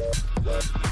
Let's go.